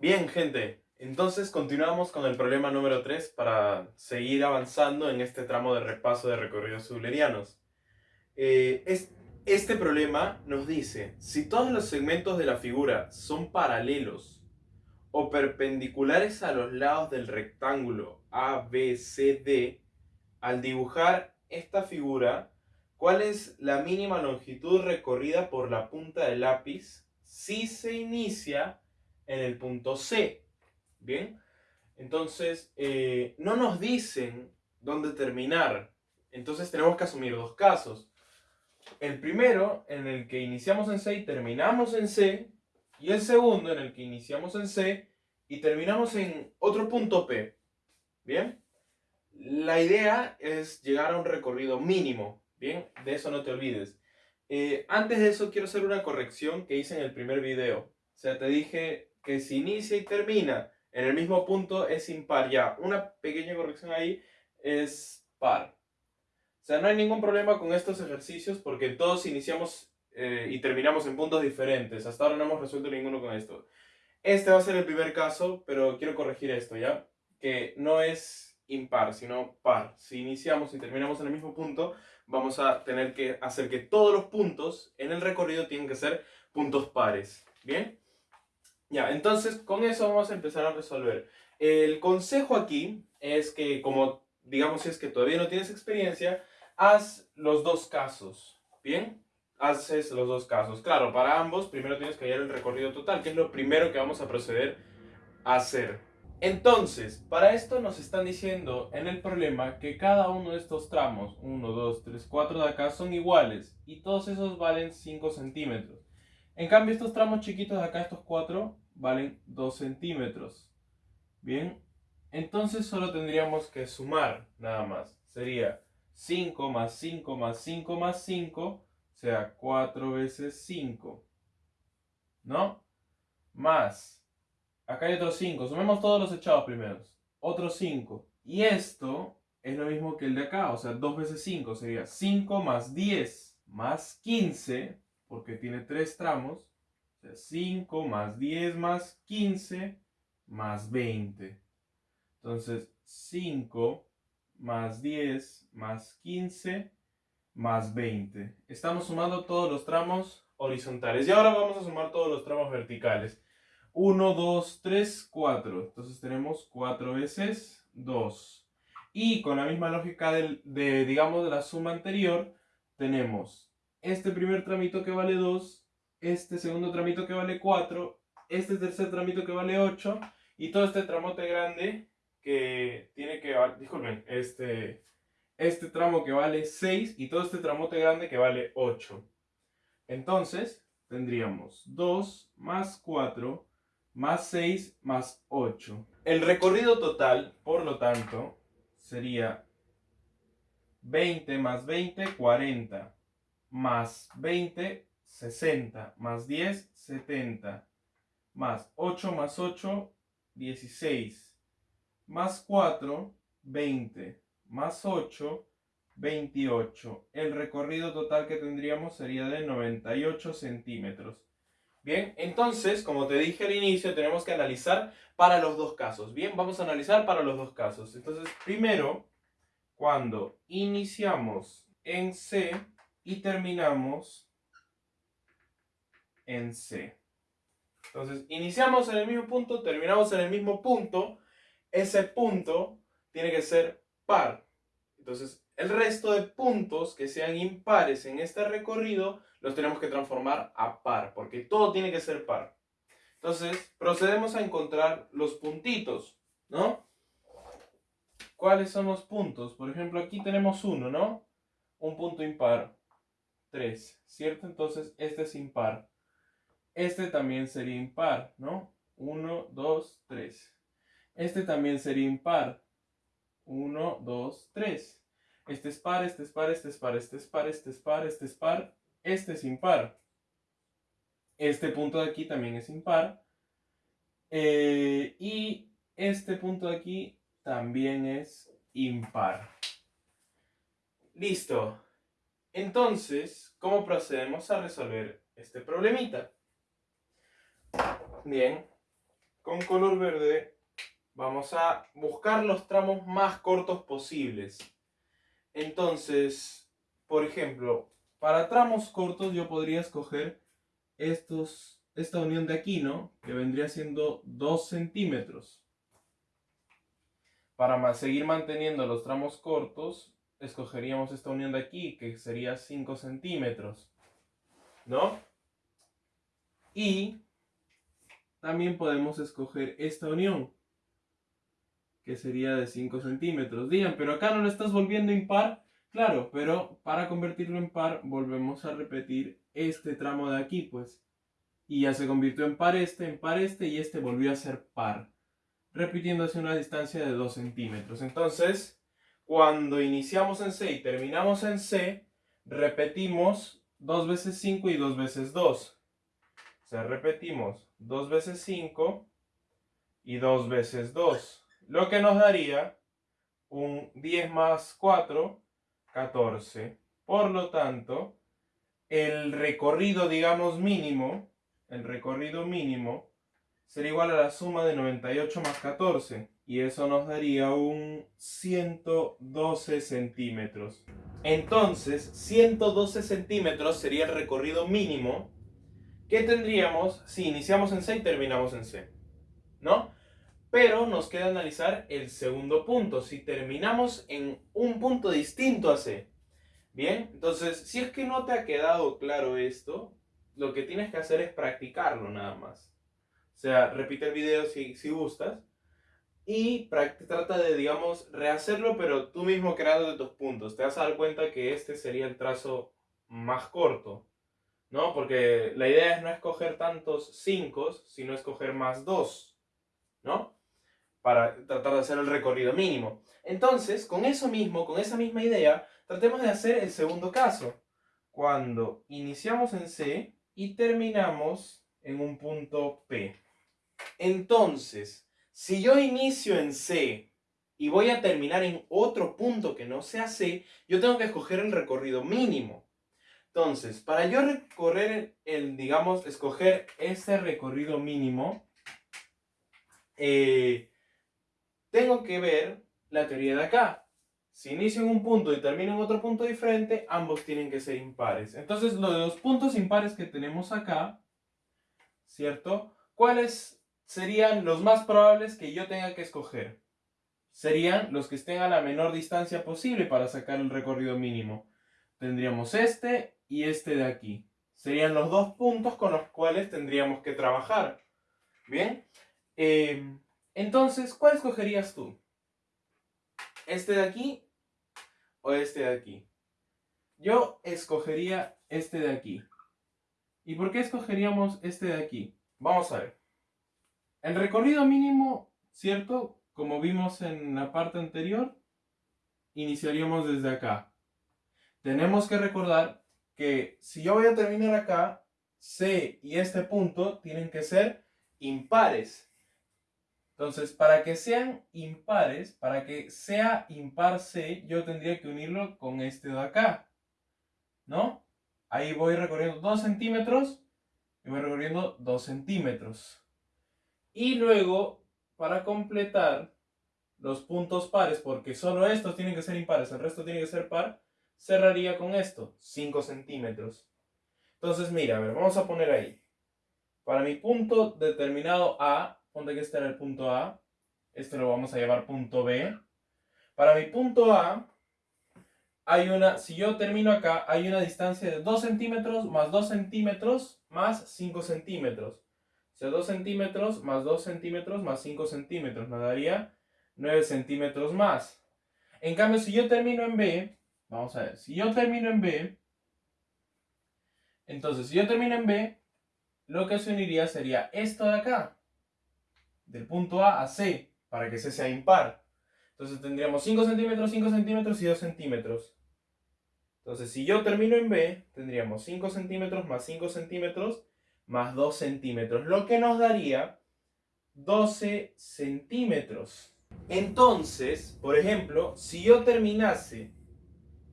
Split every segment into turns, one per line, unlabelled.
Bien, gente, entonces continuamos con el problema número 3 para seguir avanzando en este tramo de repaso de recorridos eulerianos. Eh, este problema nos dice, si todos los segmentos de la figura son paralelos o perpendiculares a los lados del rectángulo ABCD, al dibujar esta figura, ¿cuál es la mínima longitud recorrida por la punta del lápiz si se inicia en el punto C? Bien, entonces eh, no nos dicen dónde terminar. Entonces tenemos que asumir dos casos. El primero, en el que iniciamos en C y terminamos en C. Y el segundo, en el que iniciamos en C y terminamos en otro punto P. Bien. La idea es llegar a un recorrido mínimo, ¿bien? De eso no te olvides. Eh, antes de eso quiero hacer una corrección que hice en el primer video. O sea, te dije que si inicia y termina en el mismo punto es impar. Ya, una pequeña corrección ahí es par. O sea, no hay ningún problema con estos ejercicios porque todos iniciamos eh, y terminamos en puntos diferentes. Hasta ahora no hemos resuelto ninguno con esto. Este va a ser el primer caso, pero quiero corregir esto, ¿ya? Que no es impar, sino par. Si iniciamos y terminamos en el mismo punto, vamos a tener que hacer que todos los puntos en el recorrido tienen que ser puntos pares. ¿Bien? Ya, entonces con eso vamos a empezar a resolver. El consejo aquí es que, como digamos si es que todavía no tienes experiencia, haz los dos casos. ¿Bien? Haces los dos casos. Claro, para ambos primero tienes que hallar el recorrido total, que es lo primero que vamos a proceder a hacer. Entonces, para esto nos están diciendo en el problema que cada uno de estos tramos, 1, 2, 3, 4 de acá, son iguales y todos esos valen 5 centímetros. En cambio, estos tramos chiquitos de acá, estos 4, valen 2 centímetros. Bien, entonces solo tendríamos que sumar nada más. Sería 5 más 5 más 5 más 5, o sea, 4 veces 5. ¿No? Más Acá hay otros 5. Sumemos todos los echados primeros. Otros 5. Y esto es lo mismo que el de acá. O sea, 2 veces 5 sería 5 más 10 más 15. Porque tiene 3 tramos. O sea, 5 más 10 más 15 más 20. Entonces, 5 más 10 más 15 más 20. Estamos sumando todos los tramos horizontales. Y ahora vamos a sumar todos los tramos verticales. 1, 2, 3, 4. Entonces tenemos 4 veces 2. Y con la misma lógica de, digamos, de la suma anterior, tenemos este primer tramito que vale 2, este segundo tramito que vale 4, este tercer tramito que vale 8, y todo este tramote grande que tiene que, disculpen, este, este tramo que vale 6 y todo este tramote grande que vale 8. Entonces, tendríamos 2 más 4 más 6 más 8. El recorrido total, por lo tanto, sería 20 más 20, 40, más 20, 60, más 10, 70, más 8 más 8, 16, más 4, 20, más 8, 28. El recorrido total que tendríamos sería de 98 centímetros. Bien, entonces, como te dije al inicio, tenemos que analizar para los dos casos. Bien, vamos a analizar para los dos casos. Entonces, primero, cuando iniciamos en C y terminamos en C. Entonces, iniciamos en el mismo punto, terminamos en el mismo punto. Ese punto tiene que ser par. Entonces, el resto de puntos que sean impares en este recorrido los tenemos que transformar a par, porque todo tiene que ser par. Entonces, procedemos a encontrar los puntitos, ¿no? ¿Cuáles son los puntos? Por ejemplo, aquí tenemos uno, ¿no? Un punto impar. 3, ¿cierto? Entonces, este es impar. Este también sería impar, ¿no? 1, 2, 3. Este también sería impar. 1, 2, 3. Este es par, este es par, este es par, este es par, este es par, este es par, este es impar. Este punto de aquí también es impar. Eh, y este punto de aquí también es impar. Listo. Entonces, ¿cómo procedemos a resolver este problemita? Bien, con color verde vamos a buscar los tramos más cortos posibles. Entonces, por ejemplo, para tramos cortos yo podría escoger estos, esta unión de aquí, ¿no? Que vendría siendo 2 centímetros. Para seguir manteniendo los tramos cortos, escogeríamos esta unión de aquí, que sería 5 centímetros. ¿No? Y también podemos escoger esta unión, que sería de 5 centímetros. Digan, pero acá no lo estás volviendo impar. Claro, pero para convertirlo en par volvemos a repetir este tramo de aquí, pues. Y ya se convirtió en par este, en par este y este volvió a ser par. Repitiéndose una distancia de 2 centímetros. Entonces, cuando iniciamos en C y terminamos en C, repetimos 2 veces 5 y 2 veces 2. O sea, repetimos 2 veces 5 y 2 veces 2. Lo que nos daría un 10 más 4, 14. Por lo tanto, el recorrido, digamos, mínimo, el recorrido mínimo, sería igual a la suma de 98 más 14. Y eso nos daría un 112 centímetros. Entonces, 112 centímetros sería el recorrido mínimo que tendríamos si iniciamos en C y terminamos en C. ¿No? Pero nos queda analizar el segundo punto, si terminamos en un punto distinto a C. Bien, entonces, si es que no te ha quedado claro esto, lo que tienes que hacer es practicarlo nada más. O sea, repite el video si, si gustas y trata de, digamos, rehacerlo, pero tú mismo creando tus puntos. Te vas a dar cuenta que este sería el trazo más corto, ¿no? Porque la idea es no escoger tantos 5, sino escoger más 2, ¿no? para tratar de hacer el recorrido mínimo. Entonces, con eso mismo, con esa misma idea, tratemos de hacer el segundo caso. Cuando iniciamos en C y terminamos en un punto P. Entonces, si yo inicio en C y voy a terminar en otro punto que no sea C, yo tengo que escoger el recorrido mínimo. Entonces, para yo recorrer el, digamos, escoger ese recorrido mínimo, eh, tengo que ver la teoría de acá. Si inicio en un punto y termino en otro punto diferente, ambos tienen que ser impares. Entonces, lo de los puntos impares que tenemos acá, ¿cierto? ¿Cuáles serían los más probables que yo tenga que escoger? Serían los que estén a la menor distancia posible para sacar el recorrido mínimo. Tendríamos este y este de aquí. Serían los dos puntos con los cuales tendríamos que trabajar. ¿Bien? Eh, entonces, ¿cuál escogerías tú? ¿Este de aquí o este de aquí? Yo escogería este de aquí. ¿Y por qué escogeríamos este de aquí? Vamos a ver. El recorrido mínimo, ¿cierto? Como vimos en la parte anterior, iniciaríamos desde acá. Tenemos que recordar que si yo voy a terminar acá, C y este punto tienen que ser impares. Entonces, para que sean impares, para que sea impar C, yo tendría que unirlo con este de acá. ¿No? Ahí voy recorriendo 2 centímetros y voy recorriendo 2 centímetros. Y luego, para completar los puntos pares, porque solo estos tienen que ser impares, el resto tiene que ser par, cerraría con esto, 5 centímetros. Entonces, mira, a ver, vamos a poner ahí. Para mi punto determinado A, ponte que este era el punto A, este lo vamos a llevar punto B. Para mi punto A, hay una, si yo termino acá, hay una distancia de 2 centímetros más 2 centímetros más 5 centímetros. Sea, 2 centímetros más 2 centímetros más 5 centímetros. Me daría 9 centímetros más. En cambio, si yo termino en B, vamos a ver, si yo termino en B, entonces si yo termino en B, lo que se uniría sería esto de acá del punto A a C para que C sea impar. Entonces tendríamos 5 centímetros, 5 centímetros y 2 centímetros. Entonces si yo termino en B, tendríamos 5 centímetros más 5 centímetros más 2 centímetros, lo que nos daría 12 centímetros. Entonces, por ejemplo, si yo terminase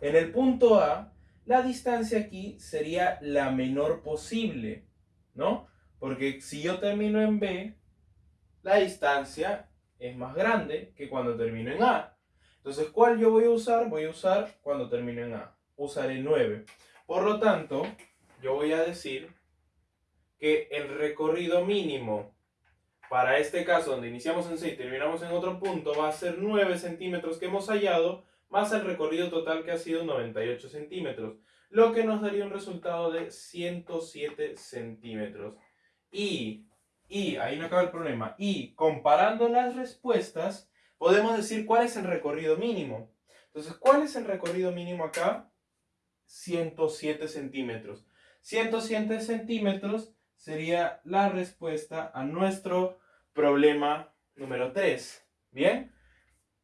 en el punto A, la distancia aquí sería la menor posible, ¿no? Porque si yo termino en B, la distancia es más grande que cuando termino en A. Entonces, ¿cuál yo voy a usar? Voy a usar cuando termino en A. Usaré 9. Por lo tanto, yo voy a decir que el recorrido mínimo para este caso, donde iniciamos en 6 y terminamos en otro punto, va a ser 9 centímetros que hemos hallado, más el recorrido total que ha sido 98 centímetros, lo que nos daría un resultado de 107 centímetros. Y, y, ahí no acaba el problema, y comparando las respuestas, podemos decir cuál es el recorrido mínimo. Entonces, ¿cuál es el recorrido mínimo acá? 107 centímetros. 107 centímetros sería la respuesta a nuestro problema número 3. ¿Bien?